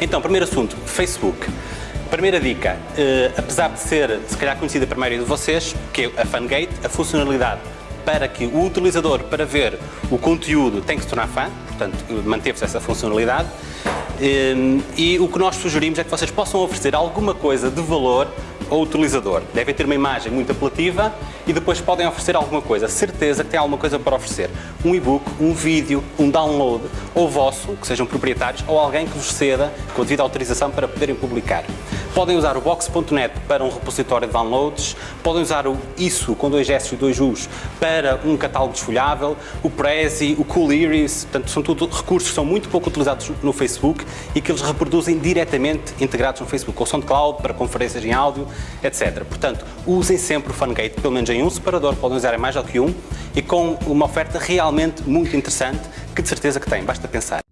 Então, primeiro assunto, Facebook. Primeira dica, eh, apesar de ser, se calhar, conhecida para a maioria de vocês, que é a Fangate, a funcionalidade para que o utilizador, para ver o conteúdo, tem que se tornar fã, portanto, manteve-se essa funcionalidade. Eh, e o que nós sugerimos é que vocês possam oferecer alguma coisa de valor ao utilizador. Devem ter uma imagem muito apelativa e depois podem oferecer alguma coisa. Certeza que tem alguma coisa para oferecer. Um e-book, um vídeo, um download, ou vosso, que sejam proprietários, ou alguém que vos ceda com a devida autorização para poderem publicar. Podem usar o Box.net para um repositório de downloads, podem usar o ISO com dois S e dois U's para um catálogo desfolhável, o Prezi, o Cooliris, portanto são tudo recursos que são muito pouco utilizados no Facebook e que eles reproduzem diretamente integrados no Facebook, ou SoundCloud para conferências em áudio, etc. Portanto, usem sempre o Fungate, pelo menos em um separador, podem usar em mais do que um, e com uma oferta realmente muito interessante, que de certeza que tem, basta pensar.